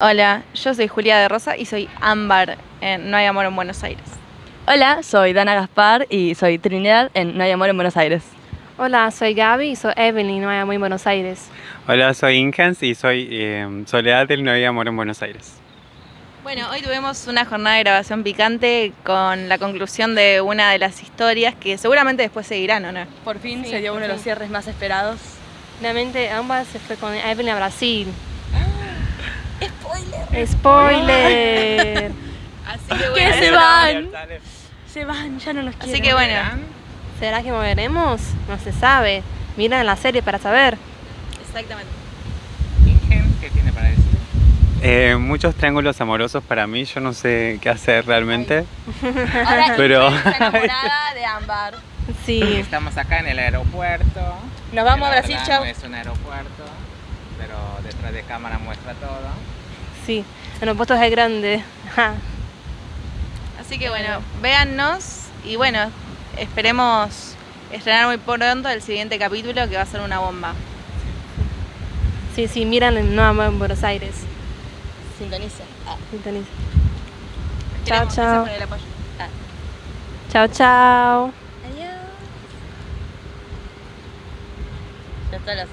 Hola, yo soy Julia de Rosa y soy Ámbar en No hay amor en Buenos Aires. Hola, soy Dana Gaspar y soy Trinidad en No hay amor en Buenos Aires. Hola, soy Gaby y soy Evelyn, No hay amor en Buenos Aires. Hola, soy Ingens y soy eh, Soledad del No hay amor en Buenos Aires. Bueno, hoy tuvimos una jornada de grabación picante con la conclusión de una de las historias que seguramente después seguirán, ¿o no? Por fin Sí, se dio uno de los cierres más esperados. Finalmente, ambas se fue con Evelyn a Brasil. ¡Spoiler! Así que ¿Qué bueno, se van? Se van, ya no los quiero. Así que bueno, ¿Será que moveremos? No se sabe. Mira en la serie para saber. exactamente. ¿Qué tiene para decir? Eh, muchos triángulos amorosos para mí, yo no sé qué hacer realmente. Ahora Pero- está enamorada de Ámbar. Sí. Estamos acá en el aeropuerto. Nos vamos a Brasil, chao. No es un aeropuerto, pero detrás de cámara muestra todo. Sí. En los puestos es grande. Ja. Así que bueno, véannos y bueno, esperemos estrenar muy pronto el siguiente capítulo que va a ser una bomba. Sí, sí, miran en Amor en Buenos Aires. Sintonicen. Ah. Sintoniza. Chao, chao. apoyo. Chao, chao. Ya está, la.